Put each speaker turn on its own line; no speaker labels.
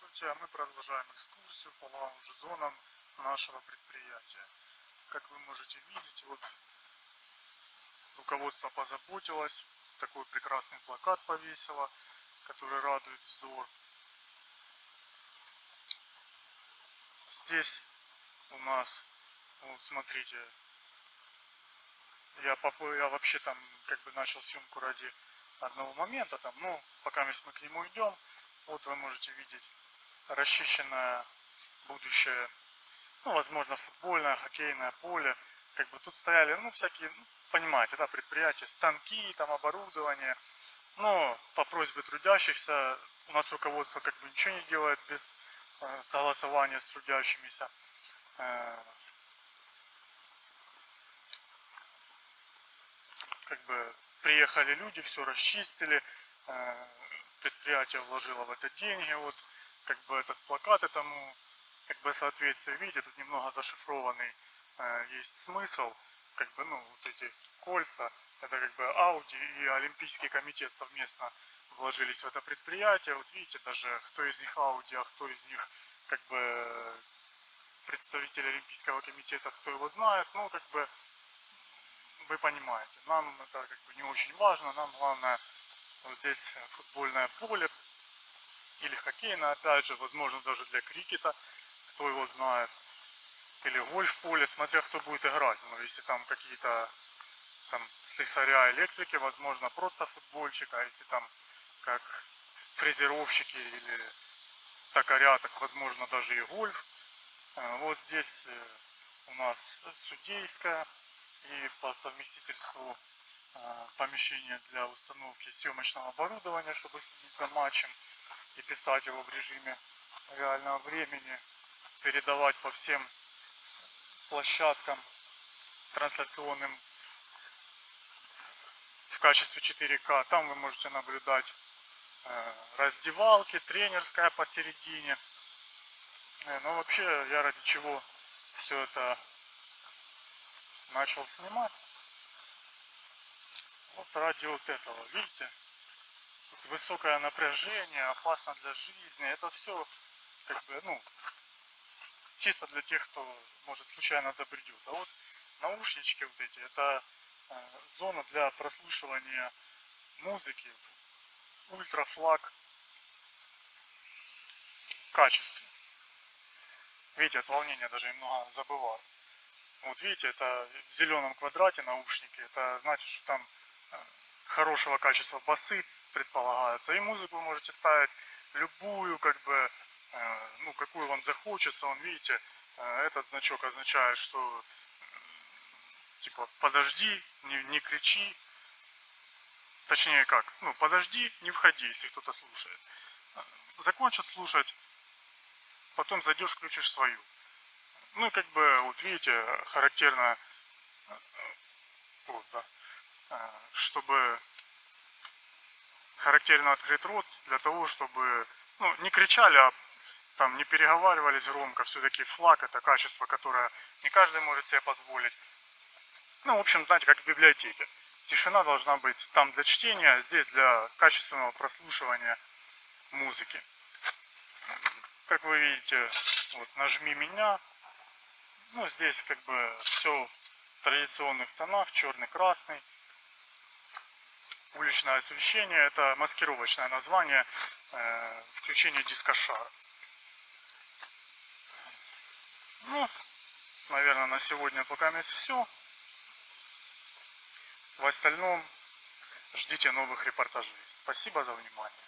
друзья, мы продолжаем экскурсию по лаунж-зонам нашего предприятия. Как вы можете видеть, вот руководство позаботилось, такой прекрасный плакат повесило, который радует взор. Здесь у нас, вот смотрите, я, я вообще там как бы начал съемку ради одного момента, там, ну, пока мы к нему идем, вот вы можете видеть расчищенное будущее, ну, возможно, футбольное, хоккейное поле. Как бы тут стояли, ну, всякие, ну, понимаете, да, предприятия, станки, там, оборудование. Но по просьбе трудящихся у нас руководство как бы ничего не делает без э, согласования с трудящимися. Э, как бы приехали люди, все расчистили, э, предприятие вложило в это деньги, вот как бы этот плакат этому как бы соответствие, видите, тут немного зашифрованный э, есть смысл, как бы, ну, вот эти кольца, это как бы Ауди и Олимпийский комитет совместно вложились в это предприятие, вот видите, даже кто из них Ауди, а кто из них как бы представитель Олимпийского комитета, кто его знает, ну, как бы, вы понимаете, нам это как бы не очень важно, нам главное вот здесь футбольное поле или хоккейное, опять же, возможно даже для крикета, кто его знает. Или гольф-поле, смотря кто будет играть. Но если там какие-то там слесаря, электрики, возможно, просто футбольчик, а если там как фрезеровщики или токаря, так возможно даже и гольф. Э, вот здесь э, у нас судейская и по совместительству э, помещение для установки съемочного оборудования, чтобы следить за матчем и писать его в режиме реального времени, передавать по всем площадкам трансляционным в качестве 4К. Там вы можете наблюдать э, раздевалки, тренерская посередине. Э, но вообще я ради чего все это начал снимать. Вот ради вот этого, видите? высокое напряжение, опасно для жизни. Это все как бы, ну, чисто для тех, кто, может, случайно забредет. А вот наушнички вот эти, это э, зона для прослушивания музыки ультрафлаг качестве. Видите, от волнения даже немного забываю. Вот видите, это в зеленом квадрате наушники. Это значит, что там хорошего качества басы предполагается. И музыку вы можете ставить любую, как бы, э, ну, какую вам захочется. Он, видите, э, этот значок означает, что, типа, подожди, не, не кричи. Точнее как, ну, подожди, не входи, если кто-то слушает. Закончит слушать, потом зайдешь, включишь свою. Ну и как бы, вот видите, характерно, вот, да, чтобы характерно открыть рот для того, чтобы ну, не кричали, а там не переговаривались громко. Все-таки флаг это качество, которое не каждый может себе позволить. Ну, в общем, знаете, как в библиотеке. Тишина должна быть там для чтения, а здесь для качественного прослушивания музыки. Как вы видите, вот нажми меня. Ну, здесь как бы все в традиционных тонах, черный, красный уличное освещение. Это маскировочное название э, включения дискошара. Ну, наверное, на сегодня пока есть все. В остальном ждите новых репортажей. Спасибо за внимание.